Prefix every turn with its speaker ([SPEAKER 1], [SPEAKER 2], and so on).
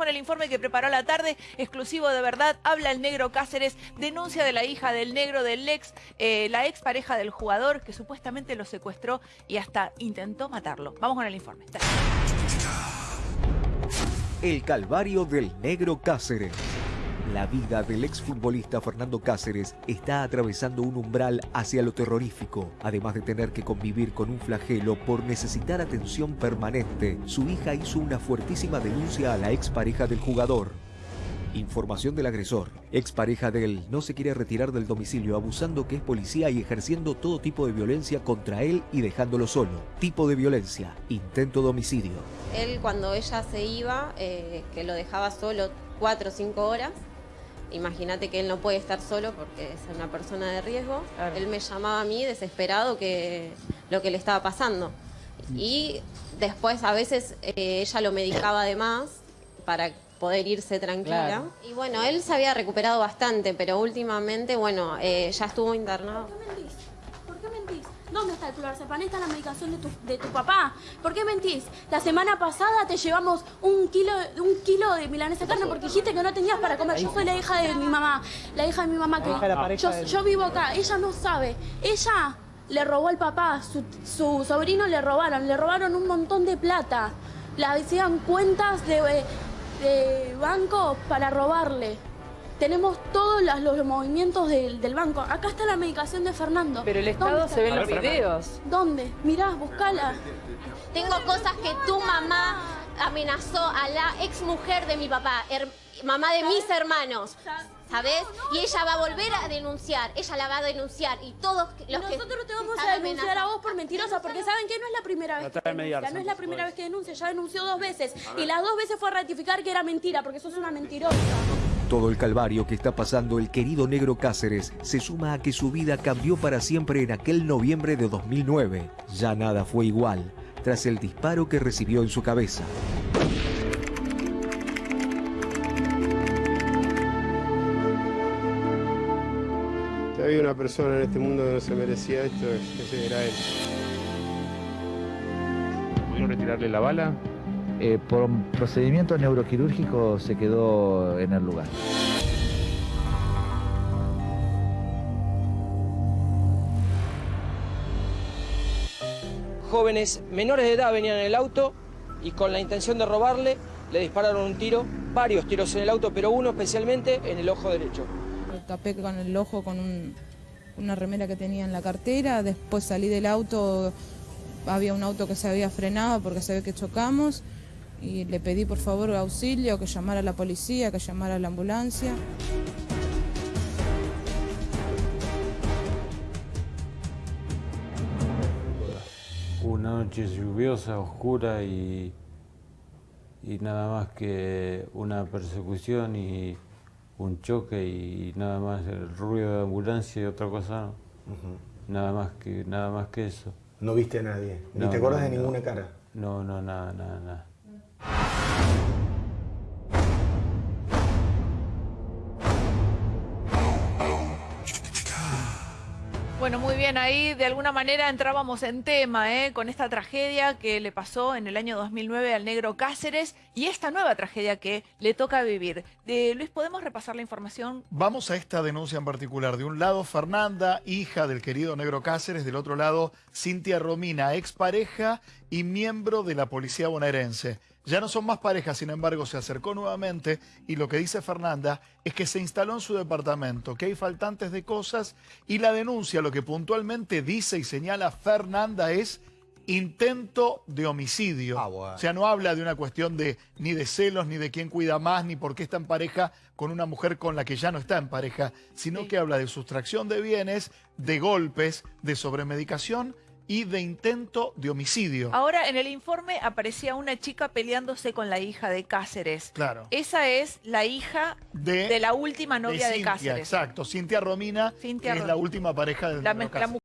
[SPEAKER 1] con el informe que preparó la tarde, exclusivo de verdad. Habla el negro Cáceres, denuncia de la hija del negro, del ex, eh, la ex pareja del jugador que supuestamente lo secuestró y hasta intentó matarlo. Vamos con el informe.
[SPEAKER 2] El calvario del negro Cáceres. La vida del exfutbolista Fernando Cáceres está atravesando un umbral hacia lo terrorífico. Además de tener que convivir con un flagelo por necesitar atención permanente, su hija hizo una fuertísima denuncia a la expareja del jugador. Información del agresor. Expareja de él no se quiere retirar del domicilio abusando que es policía y ejerciendo todo tipo de violencia contra él y dejándolo solo. Tipo de violencia. Intento de homicidio.
[SPEAKER 3] Él cuando ella se iba, eh, que lo dejaba solo cuatro o cinco horas, Imagínate que él no puede estar solo porque es una persona de riesgo. Él me llamaba a mí desesperado que lo que le estaba pasando. Y después a veces eh, ella lo medicaba además para poder irse tranquila. Y bueno, él se había recuperado bastante, pero últimamente, bueno, eh, ya estuvo internado.
[SPEAKER 4] ¿Dónde está el clorazepam? Está la medicación de tu, de tu papá. ¿Por qué mentís? La semana pasada te llevamos un kilo, un kilo de milanesa carne porque dijiste que no tenías para comer. Yo soy la hija de mi mamá. La hija de mi mamá que... Yo, yo vivo acá. Ella no sabe. Ella le robó al papá. Su, su sobrino le robaron. Le robaron un montón de plata. Le hacían cuentas de, de banco para robarle. Tenemos todos los, movimientos del, banco. Acá está la medicación de Fernando.
[SPEAKER 5] Pero el Estado se ve en los videos.
[SPEAKER 4] ¿Dónde? Mirá, buscala.
[SPEAKER 3] Tengo cosas que tu mamá amenazó a la ex mujer de mi papá, mamá de mis hermanos. ¿Sabes? Y ella va a volver a denunciar, ella la va a denunciar y todos los
[SPEAKER 4] que Nosotros te vamos a denunciar a vos por mentirosa, porque saben que no es la primera vez que denuncia, no es la primera vez que denuncia, ya denunció dos veces y las dos veces fue a ratificar que era mentira, porque sos una mentirosa.
[SPEAKER 2] Todo el calvario que está pasando el querido negro Cáceres se suma a que su vida cambió para siempre en aquel noviembre de 2009. Ya nada fue igual tras el disparo que recibió en su cabeza.
[SPEAKER 6] Si había una persona en este mundo que no se merecía esto, ese era él.
[SPEAKER 7] ¿Pudieron retirarle la bala?
[SPEAKER 8] Eh, por un procedimiento neuroquirúrgico se quedó en el lugar.
[SPEAKER 9] Jóvenes menores de edad venían en el auto y con la intención de robarle le dispararon un tiro, varios tiros en el auto, pero uno especialmente en el ojo derecho.
[SPEAKER 10] Me tapé con el ojo con una remera que tenía en la cartera, después salí del auto, había un auto que se había frenado porque se ve que chocamos y le pedí por favor auxilio, que llamara a la policía, que llamara a la ambulancia.
[SPEAKER 11] Una noche lluviosa, oscura y, y nada más que una persecución y un choque y nada más el ruido de ambulancia y otra cosa no. Nada más que nada más que eso.
[SPEAKER 6] ¿No viste a nadie? ¿Ni te acuerdas de ninguna cara?
[SPEAKER 11] No, no, nada, nada, nada.
[SPEAKER 1] Bueno, muy bien, ahí de alguna manera entrábamos en tema ¿eh? con esta tragedia que le pasó en el año 2009 al negro Cáceres y esta nueva tragedia que le toca vivir. De, Luis, ¿podemos repasar la información?
[SPEAKER 12] Vamos a esta denuncia en particular. De un lado, Fernanda, hija del querido negro Cáceres. Del otro lado, Cintia Romina, expareja y miembro de la policía bonaerense. Ya no son más parejas, sin embargo, se acercó nuevamente y lo que dice Fernanda es que se instaló en su departamento, que hay faltantes de cosas y la denuncia, lo que puntualmente dice y señala Fernanda es intento de homicidio. Ah, o sea, no habla de una cuestión de ni de celos, ni de quién cuida más, ni por qué está en pareja con una mujer con la que ya no está en pareja, sino que habla de sustracción de bienes, de golpes, de sobremedicación y de intento de homicidio.
[SPEAKER 1] Ahora, en el informe aparecía una chica peleándose con la hija de Cáceres.
[SPEAKER 12] Claro.
[SPEAKER 1] Esa es la hija de, la última novia de, Cáceres.
[SPEAKER 12] Exacto, Cintia Romina, que es la última pareja de la,